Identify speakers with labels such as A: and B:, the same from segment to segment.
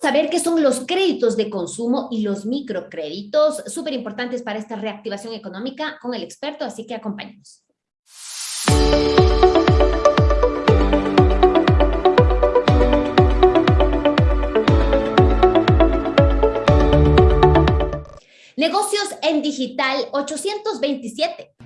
A: saber qué son los créditos de consumo y los microcréditos, súper importantes para esta reactivación económica con el experto, así que acompáñenos. Negocios en digital 827.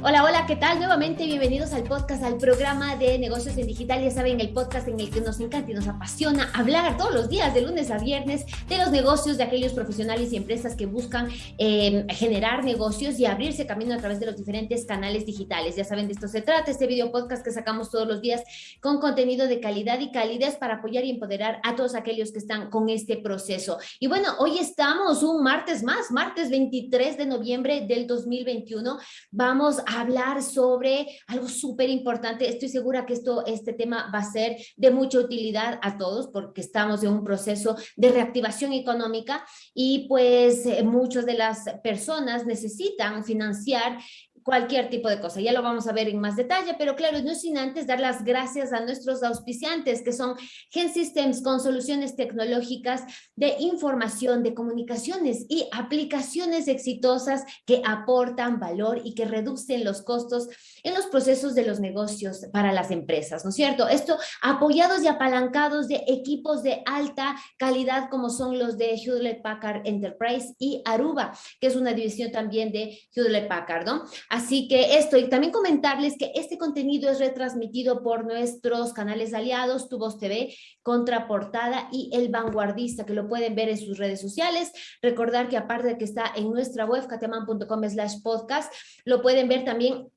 A: Hola, hola, ¿qué tal? Nuevamente bienvenidos al podcast, al programa de negocios en digital. Ya saben, el podcast en el que nos encanta y nos apasiona hablar todos los días, de lunes a viernes, de los negocios de aquellos profesionales y empresas que buscan em, generar negocios y abrirse camino a través de los diferentes canales digitales. Ya saben, de esto se trata, este video podcast que sacamos todos los días con contenido de calidad y calidez para apoyar y empoderar a todos aquellos que están con este proceso. Y bueno, hoy estamos un martes más, martes 23 de noviembre del 2021. Vamos hablar sobre algo súper importante. Estoy segura que esto, este tema va a ser de mucha utilidad a todos porque estamos en un proceso de reactivación económica y pues eh, muchas de las personas necesitan financiar cualquier tipo de cosa. Ya lo vamos a ver en más detalle, pero claro, no sin antes dar las gracias a nuestros auspiciantes, que son Gen Systems con soluciones tecnológicas de información, de comunicaciones y aplicaciones exitosas que aportan valor y que reducen los costos en los procesos de los negocios para las empresas, ¿no es cierto? Esto apoyados y apalancados de equipos de alta calidad como son los de Hewlett Packard Enterprise y Aruba, que es una división también de Hewlett Packard, ¿no? Así que esto, y también comentarles que este contenido es retransmitido por nuestros canales aliados, Tu TV, Contraportada y El Vanguardista, que lo pueden ver en sus redes sociales. Recordar que aparte de que está en nuestra web, cateman.com slash podcast, lo pueden ver también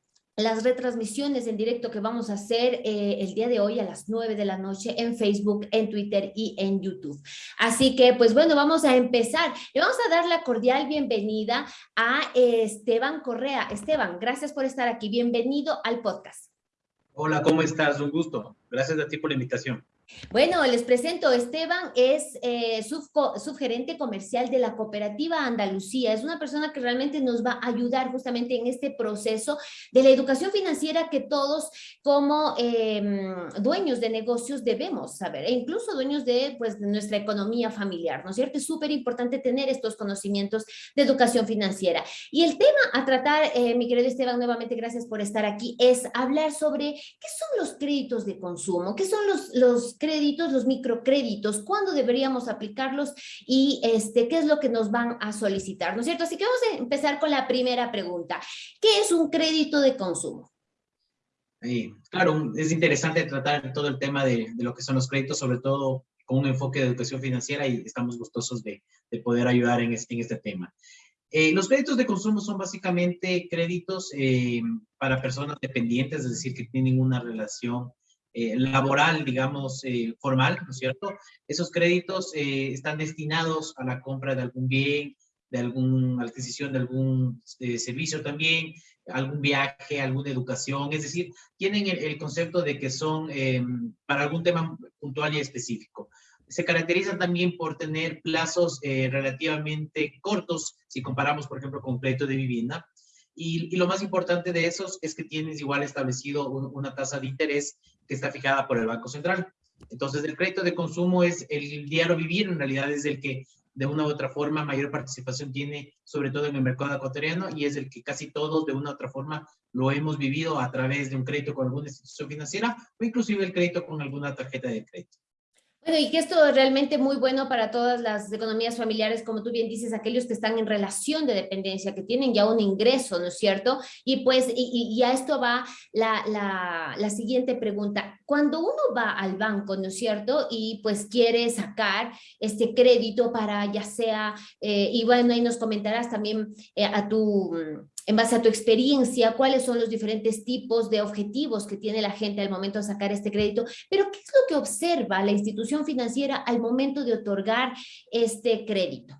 A: las retransmisiones en directo que vamos a hacer eh, el día de hoy a las 9 de la noche en Facebook, en Twitter y en YouTube. Así que, pues bueno, vamos a empezar. Le vamos a dar la cordial bienvenida a Esteban Correa. Esteban, gracias por estar aquí. Bienvenido al podcast.
B: Hola, ¿cómo estás? Un gusto. Gracias a ti por la invitación.
A: Bueno, les presento, Esteban es eh, subgerente comercial de la cooperativa Andalucía. Es una persona que realmente nos va a ayudar justamente en este proceso de la educación financiera que todos como em, dueños de negocios debemos saber, e incluso dueños de, pues, nuestra economía familiar, ¿no es cierto? Es súper importante tener estos conocimientos de educación financiera. Y el tema a tratar, eh, mi querido Esteban, nuevamente gracias por estar aquí, es hablar sobre qué son los créditos de consumo, qué son los créditos, los microcréditos, cuándo deberíamos aplicarlos y este, qué es lo que nos van a solicitar, ¿no es cierto? Así que vamos a empezar con la primera pregunta. ¿Qué es un crédito de consumo?
B: claro, es interesante tratar todo el tema de, lo que son los créditos, sobre todo con un enfoque de educación financiera y estamos gustosos de, poder ayudar en este, en este tema. Eh, los créditos de consumo son básicamente créditos eh, para personas dependientes, es decir, que tienen una relación eh, laboral, digamos, eh, formal, ¿no es cierto? Esos créditos eh, están destinados a la compra de algún bien, de alguna adquisición de algún servicio también, algún viaje, alguna educación, es decir, tienen el, concepto de que son em, para algún tema puntual y específico. Se caracterizan también por tener plazos relativamente cortos, si comparamos, por ejemplo, con crédito de vivienda, y, lo más importante de esos es que tienes igual establecido una tasa de interés que está fijada por el Banco Central. Entonces, el crédito de consumo es el diario vivir, en realidad es el que de una u otra forma mayor participación tiene, sobre todo en el mercado ecuatoriano, y es el que casi todos de una u otra forma lo hemos vivido a través de un crédito con alguna institución financiera o inclusive el crédito con alguna tarjeta de crédito.
A: Bueno, y que esto es realmente muy bueno para todas las economías familiares, como tú bien dices, aquellos que están en relación de dependencia, que tienen ya un ingreso, ¿no es cierto? Y pues, y, a esto va la, la, siguiente pregunta. Cuando uno va al banco, ¿no es cierto? Y pues quiere sacar este crédito para ya sea, eh, y bueno, ahí nos comentarás también eh, a tu en base a tu experiencia, cuáles son los diferentes tipos de objetivos que tiene la gente al momento de sacar este crédito, pero ¿qué es lo que observa la institución financiera al momento de otorgar este crédito?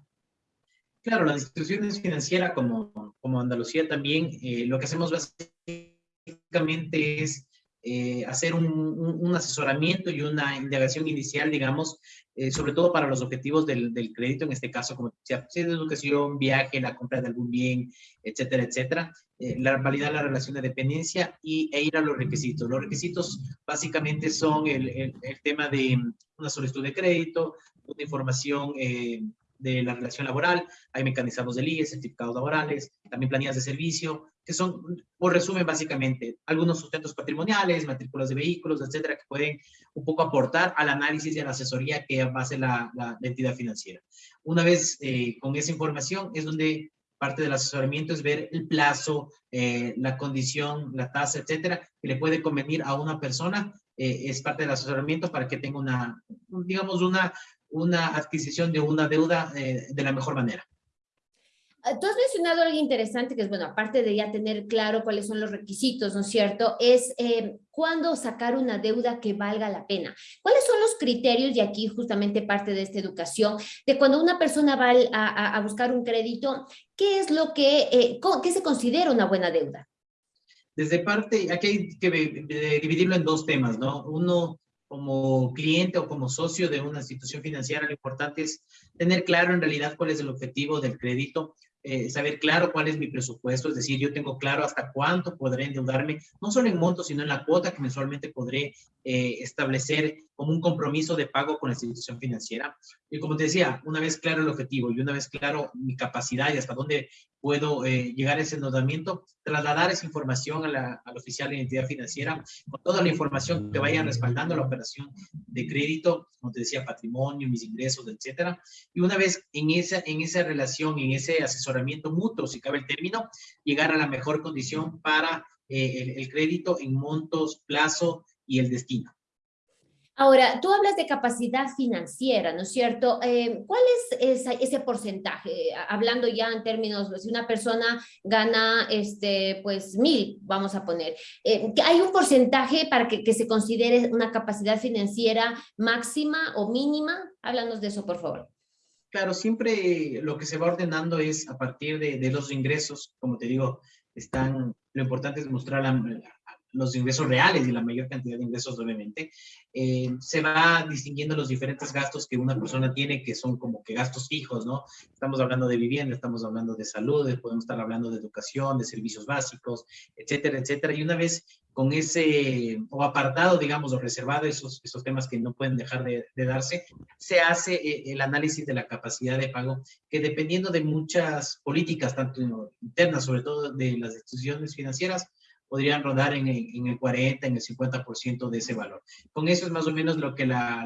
B: Claro, las instituciones financieras como, como Andalucía también, eh, lo que hacemos básicamente es eh, hacer un, un, asesoramiento y una indagación inicial, digamos, eh, sobre todo para los objetivos del, del, crédito, en este caso, como decía, pues, educación, viaje, la compra de algún bien, etcétera, etcétera, eh, la, validar la relación de dependencia y, e ir a los requisitos. Los requisitos básicamente son el, el, el tema de una solicitud de crédito, una información de la relación laboral, hay mecanismos de IE, certificados laborales, también planillas de servicio, que son, por resumen, básicamente, algunos sustentos patrimoniales, matrículas de vehículos, etcétera, que pueden un poco aportar al análisis y a la asesoría que hace la, la, entidad financiera. Una vez eh, con esa información es donde parte del asesoramiento es ver el plazo, eh, la condición, la tasa, etcétera, que le puede convenir a una persona. Eh, es parte del asesoramiento para que tenga una, digamos, una, una adquisición de una deuda de la mejor manera.
A: Ah, tú has mencionado algo interesante que es, bueno, aparte de ya tener claro cuáles son los requisitos, ¿no es cierto? Es eh, cuándo sacar una deuda que valga la pena. ¿Cuáles son los criterios, y aquí justamente parte de esta educación, de cuando una persona va a, a buscar un crédito, qué es lo que, eh, qué se considera una buena deuda?
B: Desde parte, aquí hay que dividirlo en dos temas, ¿no? Uno, como cliente o como socio de una institución financiera, lo importante es tener claro en realidad cuál es el objetivo del crédito, eh, saber claro cuál es mi presupuesto, es decir, yo tengo claro hasta cuánto podré endeudarme, no solo en monto, sino en la cuota que mensualmente podré eh, establecer como un compromiso de pago con la institución financiera. Y como te decía, una vez claro el objetivo y una vez claro mi capacidad y hasta dónde puedo eh, llegar a ese endeudamiento, trasladar esa información a la, al oficial de identidad financiera con toda la información que vaya respaldando la operación de crédito, como te decía, patrimonio, mis ingresos, etcétera. Y una vez en esa, en esa relación, en ese asesoramiento mutuo, si cabe el término, llegar a la mejor condición para eh, el, el crédito en montos, plazo y el destino.
A: Ahora, tú hablas de capacidad financiera, ¿no es cierto? Eh, ¿Cuál es ese porcentaje? Hablando ya en términos, si una persona gana, este, pues, mil, vamos a poner. Eh, ¿Hay un porcentaje para que, que, se considere una capacidad financiera máxima o mínima? Háblanos de eso, por favor.
B: Claro, siempre lo que se va ordenando es a partir de, de los ingresos, como te digo, están, lo importante es mostrar la, los ingresos reales y la mayor cantidad de ingresos, obviamente, eh, se va distinguiendo los diferentes gastos que una persona tiene, que son como que gastos fijos, ¿no? Estamos hablando de vivienda, estamos hablando de salud, podemos estar hablando de educación, de servicios básicos, etcétera, etcétera. Y una vez con ese, o apartado, digamos, o reservado esos, esos temas que no pueden dejar de, darse, se hace eh, el análisis de la capacidad de pago, que dependiendo de muchas políticas, tanto internas, sobre todo de las instituciones financieras, podrían rodar en el, en el 40, en el 50% de ese valor. Con eso es más o menos lo que la,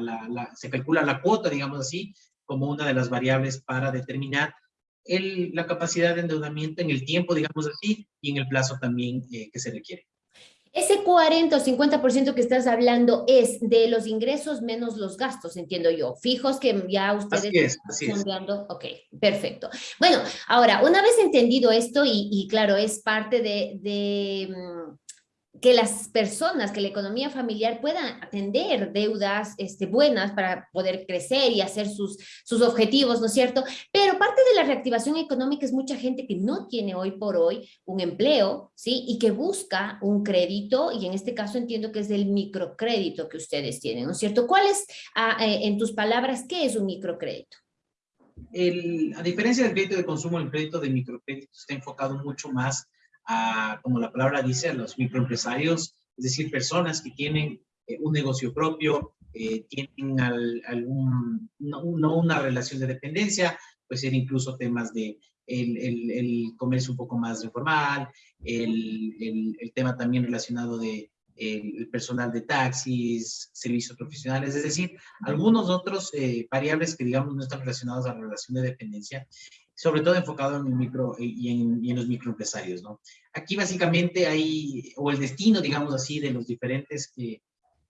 B: se calcula la cuota, digamos así, como una de las variables para determinar el, la capacidad de endeudamiento en el tiempo, digamos así, y en el plazo también eh, que se requiere.
A: Ese 40 o 50% que estás hablando es de los ingresos menos los gastos, entiendo yo, fijos que ya ustedes
B: así es, así
A: están dando. Ok, perfecto. Bueno, ahora, una vez entendido esto, y, y claro, es parte de, de mm, que las personas, que la economía familiar puedan atender deudas este, buenas para poder crecer y hacer sus, sus objetivos, ¿no es cierto? Pero parte de la reactivación económica es mucha gente que no tiene hoy por hoy un empleo, ¿sí? Y que busca un crédito, y en este caso entiendo que es el microcrédito que ustedes tienen, ¿no es cierto? ¿Cuál es, ah, eh, en tus palabras, qué es un microcrédito?
B: A diferencia del crédito de consumo, el crédito de microcrédito está enfocado mucho más a, como la palabra dice, a los microempresarios, es decir, personas que tienen eh, un negocio propio, eh, tienen al, algún, no, no, una relación de dependencia, puede ser incluso temas de el, el, el comercio un poco más informal, el, el tema también relacionado de el personal de taxis, servicios profesionales, es decir, algunos otros eh, variables que digamos no están relacionados a la relación de dependencia sobre todo enfocado en el micro y en, y en, los microempresarios, ¿no? Aquí básicamente hay, o el destino, digamos así, de los diferentes eh,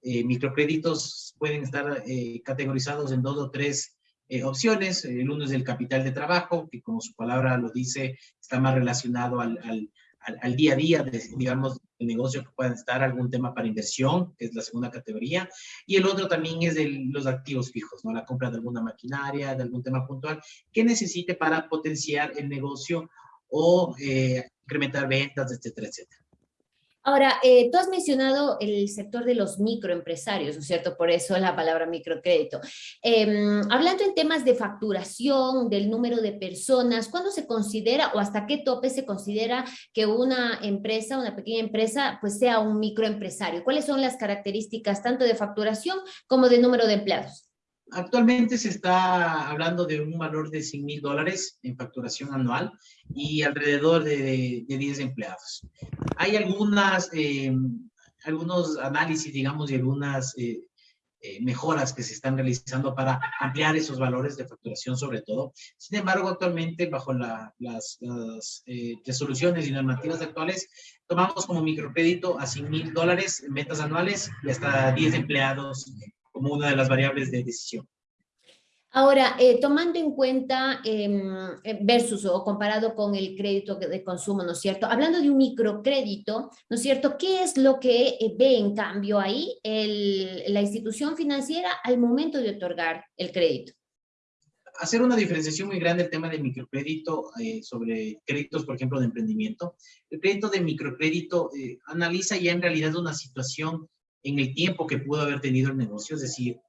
B: eh, microcréditos pueden estar eh, categorizados en dos o tres eh, opciones. El uno es el capital de trabajo, que como su palabra lo dice, está más relacionado al al, día a día, de, digamos, el negocio que puedan estar, algún tema para inversión, que es la segunda categoría, y el otro también es de los activos fijos, ¿no? La compra de alguna maquinaria, de algún tema puntual, que necesite para potenciar el negocio o eh, incrementar ventas, etcétera, etcétera.
A: Ahora, eh, tú has mencionado el sector de los microempresarios, ¿no es cierto? Por eso la palabra microcrédito. Em, hablando en temas de facturación, del número de personas, ¿cuándo se considera o hasta qué tope se considera que una empresa, una pequeña empresa, pues sea un microempresario? ¿Cuáles son las características tanto de facturación como de número de empleados?
B: Actualmente se está hablando de un valor de 100 mil dólares en facturación anual y alrededor de, de 10 empleados. Hay algunas, eh, algunos análisis, digamos, y algunas eh, eh, mejoras que se están realizando para ampliar esos valores de facturación sobre todo. Sin embargo, actualmente, bajo las, las resoluciones y normativas actuales, tomamos como microcrédito a 100 mil dólares en ventas anuales y hasta 10 empleados como una de las variables de decisión.
A: Ahora, eh, tomando en cuenta eh, versus o comparado con el crédito de consumo, ¿no es cierto? Hablando de un microcrédito, ¿no es cierto? ¿Qué es lo que eh, ve en cambio ahí la institución financiera al momento de otorgar el crédito?
B: Hacer una diferenciación muy grande el tema del microcrédito sobre créditos, por ejemplo, de emprendimiento. El crédito de microcrédito analiza ya en realidad una situación en el tiempo que pudo haber tenido el negocio, es decir,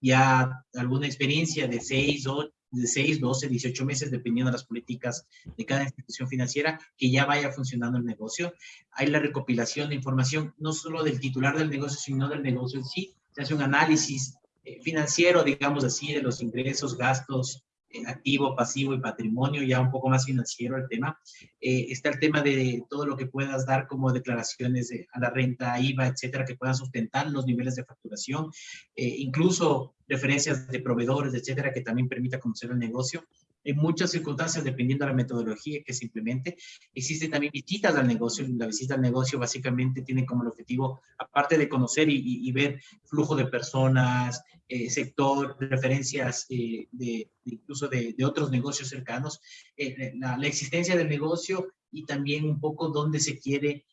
B: ya alguna experiencia de 6, o de 6, 12, 18 meses, dependiendo de las políticas de cada institución financiera, que ya vaya funcionando el negocio. Hay la recopilación de información, no solo del titular del negocio, sino del negocio en sí. Se hace un análisis eh, financiero, digamos así, de los ingresos, gastos, activo, pasivo y patrimonio, ya un poco más financiero el tema. Eh, está el tema de todo lo que puedas dar como declaraciones a la renta, IVA, etcétera, que puedan sustentar los niveles de facturación, eh, incluso referencias de proveedores, etcétera, que también permita conocer el negocio en muchas circunstancias, dependiendo de la metodología que se implemente. Existen también visitas al negocio. La visita al negocio básicamente tiene como objetivo, aparte de conocer y, ver flujo de personas, eh, sector, referencias eh, de, incluso de, otros negocios cercanos, eh, la, existencia del negocio y también un poco dónde se quiere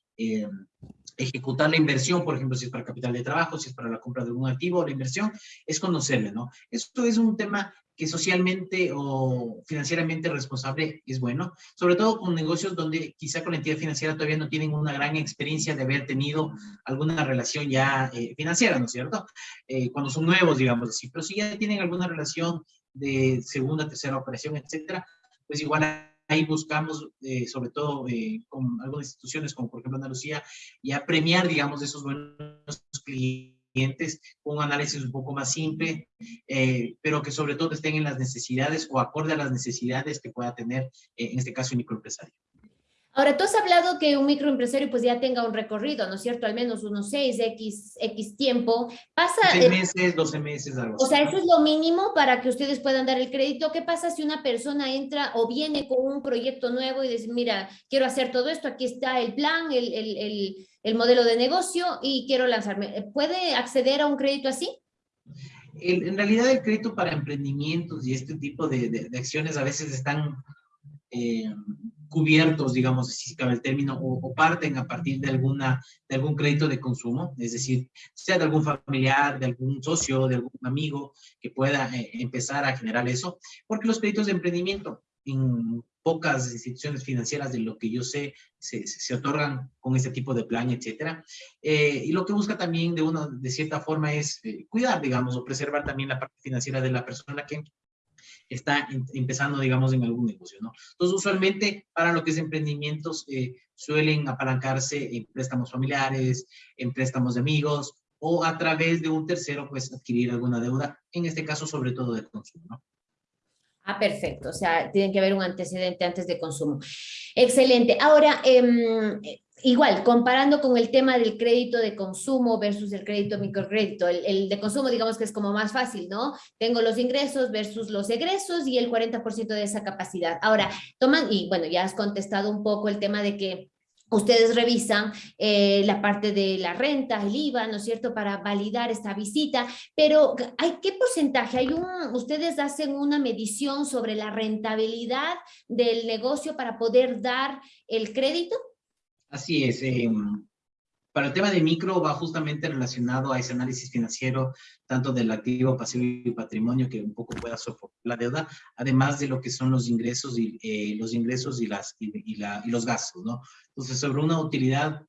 B: ejecutar la inversión, por ejemplo, si es para capital de trabajo, si es para la compra de un activo, la inversión, es conocerle, ¿no? Esto es un tema que socialmente o financieramente responsable es bueno, sobre todo con negocios donde quizá con la entidad financiera todavía no tienen una gran experiencia de haber tenido alguna relación ya eh, financiera, ¿no es cierto? Eh, cuando son nuevos, digamos así, pero si ya tienen alguna relación de segunda, tercera operación, etcétera, pues igual ahí buscamos, eh, sobre todo con algunas instituciones como por ejemplo Andalucía, ya premiar, digamos, esos buenos clientes con un análisis un poco más simple, eh, pero que sobre todo estén en las necesidades o acorde a las necesidades que pueda tener, eh, en este caso, el microempresario.
A: Ahora, tú has hablado que un microempresario pues ya tenga un recorrido, ¿no es cierto? Al menos unos 6, X, X tiempo. Pasa...
B: 6 meses, 12 meses, algo
A: O sea, eso es lo mínimo para que ustedes puedan dar el crédito. ¿Qué pasa si una persona entra o viene con un proyecto nuevo y dice, mira, quiero hacer todo esto, aquí está el plan, el, el, el, el modelo de negocio y quiero lanzarme? ¿Puede acceder a un crédito así?
B: En realidad el crédito para emprendimientos y este tipo de, de, acciones a veces están... Eh, cubiertos, digamos, si cabe el término, o, parten a partir de, alguna, de algún crédito de consumo, es decir, sea de algún familiar, de algún socio, de algún amigo que pueda eh, empezar a generar eso, porque los créditos de emprendimiento en pocas instituciones financieras de lo que yo sé se, se otorgan con este tipo de plan, etcétera. Eh, y lo que busca también de una, de cierta forma es eh, cuidar, digamos, o preservar también la parte financiera de la persona que está empezando, digamos, en algún negocio, ¿no? Entonces, usualmente, para lo que es emprendimientos, eh, suelen apalancarse en préstamos familiares, en préstamos de amigos, o a través de un tercero, pues, adquirir alguna deuda, en este caso, sobre todo de consumo, ¿no?
A: Ah, perfecto. O sea, tiene que haber un antecedente antes de consumo. Excelente. Ahora, eh, igual, comparando con el tema del crédito de consumo versus el crédito microcrédito, el, de consumo digamos que es como más fácil, ¿no? Tengo los ingresos versus los egresos y el 40% de esa capacidad. Ahora, toman, y bueno, ya has contestado un poco el tema de que Ustedes revisan eh, la parte de la renta, el IVA, ¿no es cierto?, para validar esta visita, pero ¿hay qué porcentaje? Hay un, ustedes hacen una medición sobre la rentabilidad del negocio para poder dar el crédito?
B: Así es. Em, para el tema de micro va justamente relacionado a ese análisis financiero, tanto del activo, pasivo y patrimonio, que un poco pueda soportar la deuda, además de lo que son los ingresos y, eh, los, ingresos y, los gastos, ¿no? Entonces, sobre una utilidad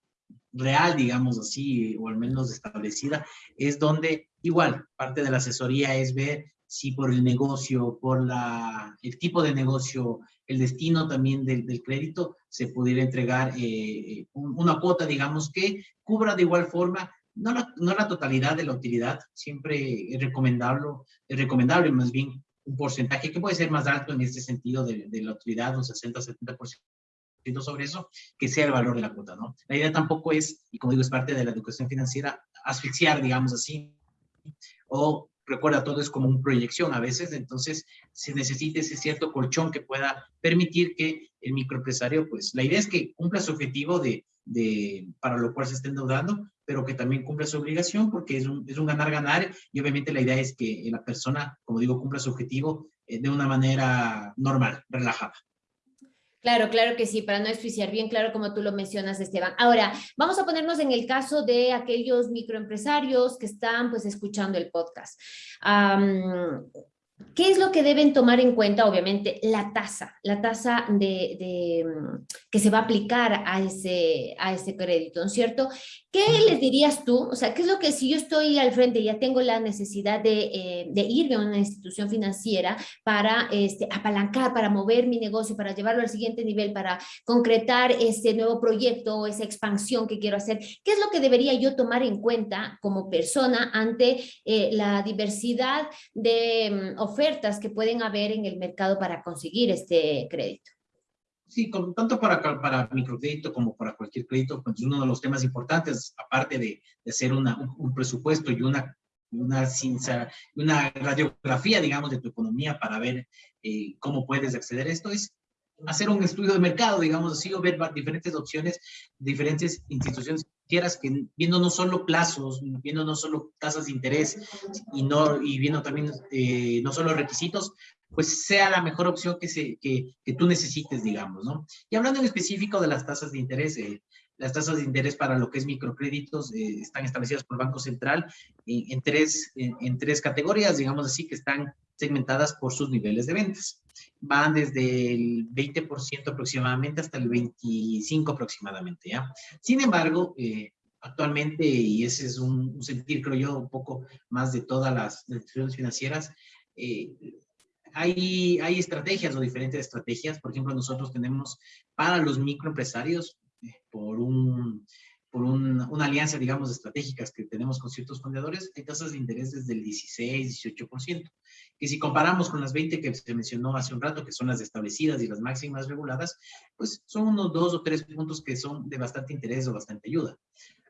B: real, digamos así, o al menos establecida, es donde igual parte de la asesoría es ver si por el negocio, por la, el tipo de negocio, el destino también del, crédito, se pudiera entregar eh, una cuota, digamos, que cubra de igual forma, no la, no la totalidad de la utilidad, siempre es recomendable, es recomendable más bien un porcentaje que puede ser más alto en este sentido de, de la utilidad, un 60-70% sobre eso, que sea el valor de la cuota, ¿no? La idea tampoco es, y como digo, es parte de la educación financiera, asfixiar, digamos así, o recuerda, todo es como una proyección a veces, entonces se necesita ese cierto colchón que pueda permitir que el microempresario, pues la idea es que cumpla su objetivo de, para lo cual se está endeudando, pero que también cumpla su obligación porque es un, es un ganar-ganar y obviamente la idea es que la persona, como digo, cumpla su objetivo eh, de una manera normal, relajada.
A: Claro, claro que sí, para no esficiar bien claro como tú lo mencionas, Esteban. Ahora, vamos a ponernos en el caso de aquellos microempresarios que están pues escuchando el podcast. ¿Qué es lo que deben tomar en cuenta? Obviamente, la tasa, la tasa de, mm, que se va a aplicar a ese, a ese crédito, ¿no es cierto? ¿Qué les dirías tú? O sea, ¿qué es lo que si yo estoy al frente y ya tengo la necesidad de, eh, de irme a una institución financiera para este, apalancar, para mover mi negocio, para llevarlo al siguiente nivel, para concretar ese nuevo proyecto o esa expansión que quiero hacer? ¿Qué es lo que debería yo tomar en cuenta como persona ante eh, la diversidad de mm, ofertas que pueden haber en el mercado para conseguir este crédito?
B: Sí, tanto para, para microcrédito como para cualquier crédito, pues uno de los temas importantes, aparte de, de hacer una, un, presupuesto y una, una, una radiografía, digamos, de tu economía para ver eh, cómo puedes acceder a esto, es hacer un estudio de mercado, digamos así, o ver diferentes opciones, diferentes instituciones quieras que viendo no solo plazos, viendo no solo tasas de interés y, no, y viendo también eh, no solo requisitos, pues sea la mejor opción que, se, que, que, tú necesites, digamos, ¿no? Y hablando en específico de las tasas de interés, eh, las tasas de interés para lo que es microcréditos eh, están establecidas por el Banco Central en, tres, en, tres categorías, digamos así, que están segmentadas por sus niveles de ventas. Van desde el 20% aproximadamente hasta el 25% aproximadamente, ¿ya? Sin embargo, eh, actualmente, y ese es un, un, sentir, creo yo, un poco más de todas las instituciones financieras, eh, hay, hay estrategias o diferentes estrategias. Por ejemplo, nosotros tenemos para los microempresarios, eh, por un, por un, una alianza, digamos, estratégicas que tenemos con ciertos fundadores, hay tasas de interés desde el 16, 18%, que si comparamos con las 20 que se mencionó hace un rato, que son las establecidas y las máximas reguladas, pues son unos dos o tres puntos que son de bastante interés o bastante ayuda.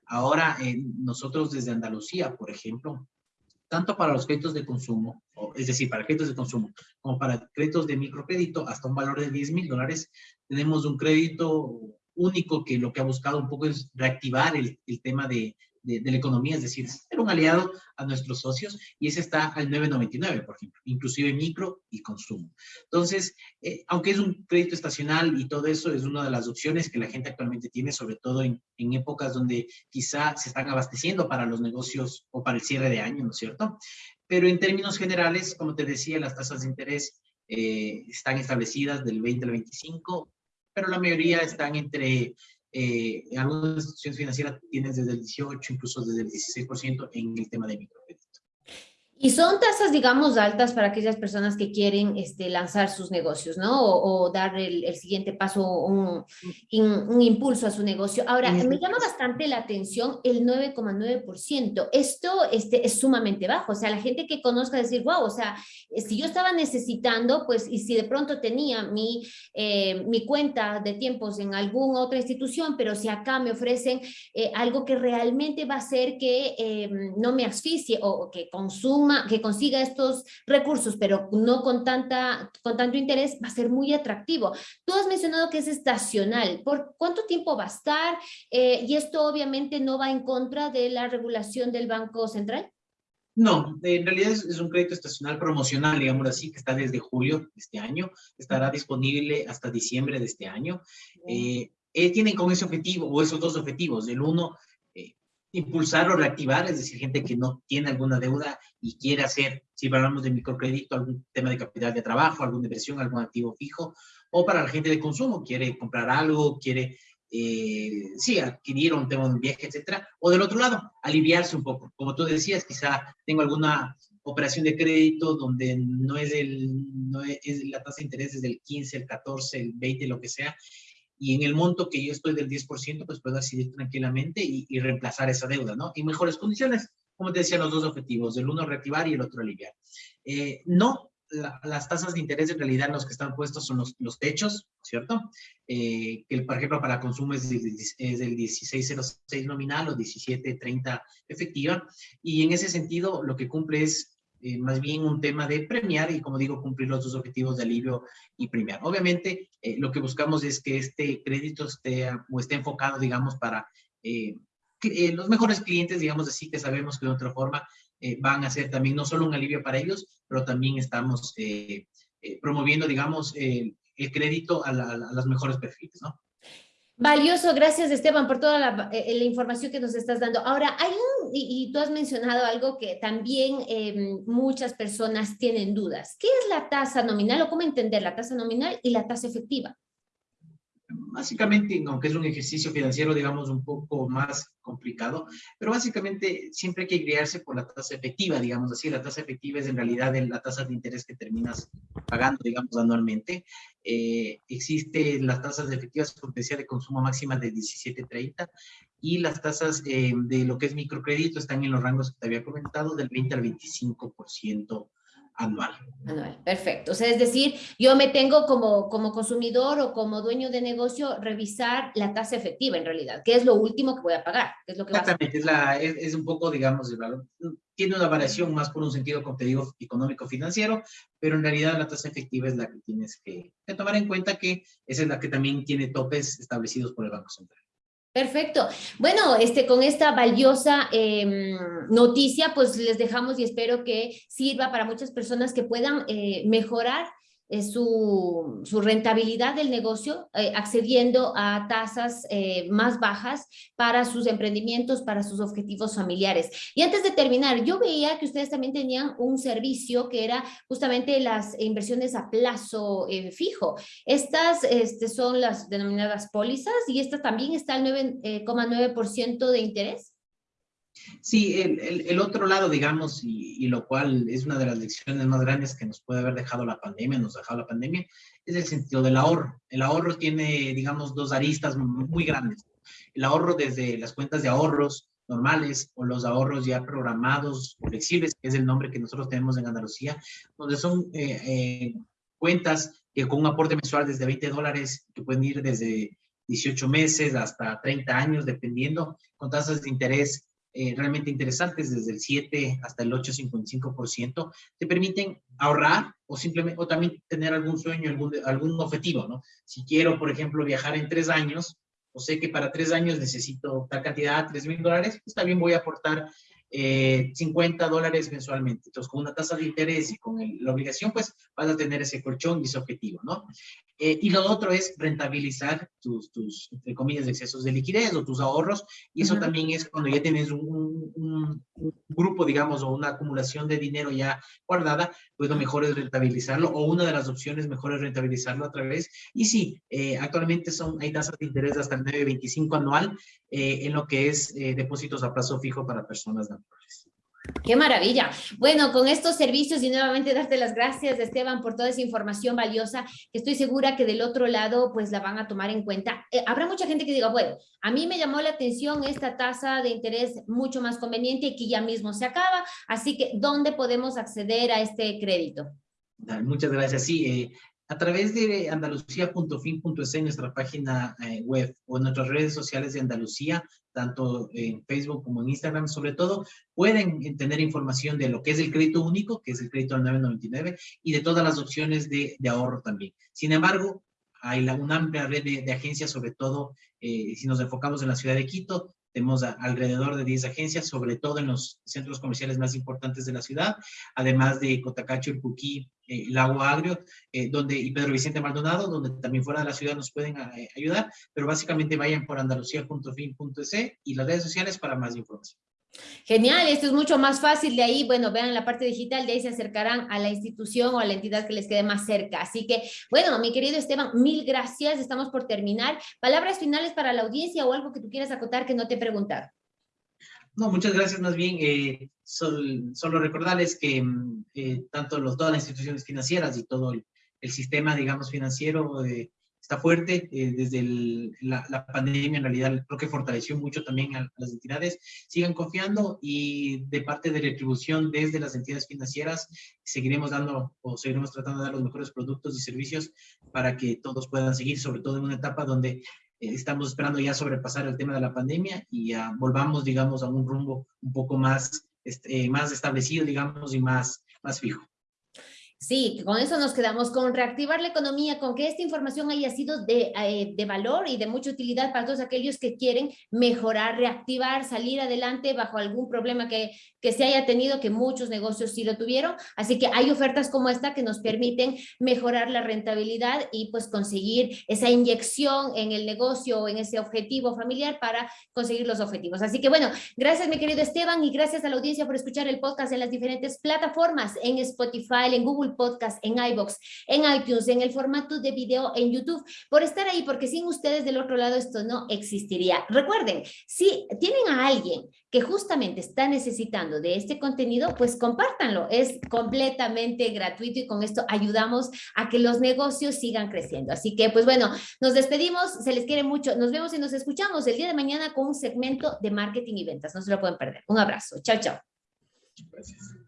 B: Ahora, eh, nosotros desde Andalucía, por ejemplo, tanto para los créditos de consumo, es decir, para créditos de consumo, como para créditos de microcrédito, hasta un valor de 10 mil dólares, tenemos un crédito único que lo que ha buscado un poco es reactivar el, el tema de, de, de, la economía, es decir, ser un aliado a nuestros socios y ese está al 9.99, por ejemplo, inclusive micro y consumo. Entonces, eh, aunque es un crédito estacional y todo eso es una de las opciones que la gente actualmente tiene, sobre todo en, en épocas donde quizá se están abasteciendo para los negocios o para el cierre de año, ¿no es cierto? Pero en términos generales, como te decía, las tasas de interés eh, están establecidas del 20 al 25, pero la mayoría están entre, eh, algunas instituciones financieras tienen desde el 18, incluso desde el 16% en el tema de microcrédito.
A: Y son tasas, digamos, altas para aquellas personas que quieren este, lanzar sus negocios, ¿no? O, o dar el, el, siguiente paso, un, un, impulso a su negocio. Ahora, me llama bastante la atención el 9,9%. Esto este, es sumamente bajo. O sea, la gente que conozca decir, wow, o sea, si yo estaba necesitando, pues, y si de pronto tenía mi, eh, mi cuenta de tiempos en alguna otra institución, pero si acá me ofrecen eh, algo que realmente va a hacer que eh, no me asfixie o, o que consuma que consiga estos recursos, pero no con, tanta, con tanto interés, va a ser muy atractivo. Tú has mencionado que es estacional. ¿Por cuánto tiempo va a estar? Eh, y esto obviamente no va en contra de la regulación del Banco Central.
B: No, en realidad es, es, un crédito estacional promocional, digamos así, que está desde julio de este año, estará disponible hasta diciembre de este año. Eh, eh, tienen con ese objetivo, o esos dos objetivos. El uno, impulsar o reactivar, es decir, gente que no tiene alguna deuda y quiere hacer, si hablamos de microcrédito, algún tema de capital de trabajo, alguna inversión, algún activo fijo, o para la gente de consumo, quiere comprar algo, quiere eh, sí, adquirir un tema de un viaje, etcétera, o del otro lado, aliviarse un poco. Como tú decías, quizá tengo alguna operación de crédito donde no es, el, no es, la tasa de interés es del 15, el 14, el 20, lo que sea, y en el monto que yo estoy del 10%, pues puedo decidir tranquilamente y, y reemplazar esa deuda, ¿no? En mejores condiciones, como te decía, los dos objetivos, el uno reactivar y el otro aliviar. Eh, no, las tasas de interés en realidad los que están puestos son los, los techos, ¿cierto? Eh, que por ejemplo para consumo es, es del 1606 nominal o 1730 efectiva, y en ese sentido lo que cumple es eh, más bien un tema de premiar y, como digo, cumplir los dos objetivos de alivio y premiar. Obviamente, eh, lo que buscamos es que este crédito esté, o esté enfocado, digamos, para eh, los mejores clientes, digamos así, que sabemos que de otra forma van a ser también no solo un alivio para ellos, pero también estamos promoviendo, digamos, el crédito a, a los mejores perfiles, ¿no?
A: Valioso, gracias Esteban por toda la, eh, la, información que nos estás dando. Ahora, hay un, y, tú has mencionado algo que también eh, muchas personas tienen dudas. ¿Qué es la tasa nominal o cómo entender la tasa nominal y la tasa efectiva?
B: Básicamente, aunque es un ejercicio financiero, digamos, un poco más complicado, pero básicamente siempre hay que guiarse por la tasa efectiva, digamos así. La tasa efectiva es en realidad la tasa de interés que terminas pagando, digamos, anualmente. Eh, existe las tasas efectivas potencial de consumo máxima de 17.30 y las tasas eh, de lo que es microcrédito están en los rangos que te había comentado, del 20 al 25% anual.
A: Anual, perfecto. O sea, es decir, yo me tengo como, como consumidor o como dueño de negocio revisar la tasa efectiva en realidad, que es lo último que voy a pagar. es lo que
B: Exactamente, es, la, es, un poco, digamos, el valor. Tiene una variación más por un sentido, como te digo, económico-financiero, pero en realidad la tasa efectiva es la que tienes que, que tomar en cuenta que esa es la que también tiene topes establecidos por el Banco Central.
A: Perfecto. Bueno, este, con esta valiosa em, noticia, pues les dejamos y espero que sirva para muchas personas que puedan eh, mejorar su, su, rentabilidad del negocio eh, accediendo a tasas eh, más bajas para sus emprendimientos, para sus objetivos familiares. Y antes de terminar, yo veía que ustedes también tenían un servicio que era justamente las inversiones a plazo fijo. Estas este, son las denominadas pólizas y esta también está al 9,9% de interés.
B: Sí, el, otro lado, digamos, y, lo cual es una de las lecciones más grandes que nos puede haber dejado la pandemia, nos ha dejado la pandemia, es el sentido del ahorro. El ahorro tiene, digamos, dos aristas muy grandes. El ahorro desde las cuentas de ahorros normales o los ahorros ya programados flexibles, que es el nombre que nosotros tenemos en Andalucía, donde son eh, eh, cuentas que con un aporte mensual desde 20 dólares, que pueden ir desde 18 meses hasta 30 años, dependiendo, con tasas de interés eh, realmente interesantes, desde el 7 hasta el 8,55%, te permiten ahorrar o simplemente, o también tener algún sueño, algún, algún objetivo, ¿no? Si quiero, por ejemplo, viajar en tres años, o sé que para tres años necesito tal cantidad, tres mil dólares, pues también voy a aportar 50 eh, dólares mensualmente. Entonces, con una tasa de interés y con la obligación, pues vas a tener ese colchón y ese objetivo, ¿no? Eh, y lo otro es rentabilizar tus, tus, entre comillas, excesos de liquidez o tus ahorros. Y eso también es cuando ya tienes un, un, grupo, digamos, o una acumulación de dinero ya guardada, pues lo mejor es rentabilizarlo o una de las opciones mejor es rentabilizarlo a través. Y sí, eh, actualmente son, hay tasas de interés hasta el 9.25 anual en lo que es depósitos a plazo fijo para personas naturales.
A: Qué maravilla. Bueno, con estos servicios y nuevamente darte las gracias, Esteban, por toda esa información valiosa, que estoy segura que del otro lado pues la van a tomar en cuenta. Eh, habrá mucha gente que diga, bueno, a mí me llamó la atención esta tasa de interés mucho más conveniente y que ya mismo se acaba, así que ¿dónde podemos acceder a este crédito?
B: Muchas gracias. Sí, eh, a través de andalucía.fin.es, nuestra página eh, web o en nuestras redes sociales de Andalucía, tanto en Facebook como en Instagram, sobre todo, pueden tener información de lo que es el crédito único, que es el crédito al 999, y de todas las opciones de, ahorro también. Sin embargo, hay una amplia red de, de agencias, sobre todo eh, si nos enfocamos en la ciudad de Quito, tenemos alrededor de 10 agencias, sobre todo en los centros comerciales más importantes de la ciudad, además de Cotacacho, el Puquí, eh, Lago Agrio, eh, donde, y Pedro Vicente Maldonado, donde también fuera de la ciudad nos pueden eh, ayudar, pero básicamente vayan por andalucía.fin.es y las redes sociales para más información.
A: Genial, esto es mucho más fácil de ahí, bueno, vean la parte digital, de ahí se acercarán a la institución o a la entidad que les quede más cerca. Así que, bueno, mi querido Esteban, mil gracias, estamos por terminar. Palabras finales para la audiencia o algo que tú quieras acotar que no te he preguntado.
B: No, muchas gracias más bien. Eh, solo, recordarles que mm, eh, tanto los, todas las instituciones financieras y todo el, sistema, digamos, financiero eh, está fuerte. Eh, desde la, pandemia, en realidad, creo que fortaleció mucho también a, las entidades. Sigan confiando y de parte de retribución desde las entidades financieras, seguiremos dando o seguiremos tratando de dar los mejores productos y servicios para que todos puedan seguir, sobre todo en una etapa donde eh, estamos esperando ya sobrepasar el tema de la pandemia y ya volvamos, digamos, a un rumbo un poco más, este, más establecido, digamos, y más, más fijo.
A: Sí, con eso nos quedamos, con reactivar la economía, con que esta información haya sido de, eh, de, valor y de mucha utilidad para todos aquellos que quieren mejorar, reactivar, salir adelante bajo algún problema que, que se haya tenido, que muchos negocios sí lo tuvieron. Así que hay ofertas como esta que nos permiten mejorar la rentabilidad y pues conseguir esa inyección en el negocio o en ese objetivo familiar para conseguir los objetivos. Así que bueno, gracias mi querido Esteban y gracias a la audiencia por escuchar el podcast en las diferentes plataformas, en Spotify, en Google Podcast, en iBox, en iTunes, en el formato de video en YouTube, por estar ahí, porque sin ustedes del otro lado esto no existiría. Recuerden, si tienen a alguien que justamente está necesitando de este contenido, pues compártanlo. Es completamente gratuito y con esto ayudamos a que los negocios sigan creciendo. Así que, pues bueno, nos despedimos, se les quiere mucho. Nos vemos y nos escuchamos el día de mañana con un segmento de marketing y ventas. No se lo pueden perder. Un abrazo. Chao, chao. Gracias.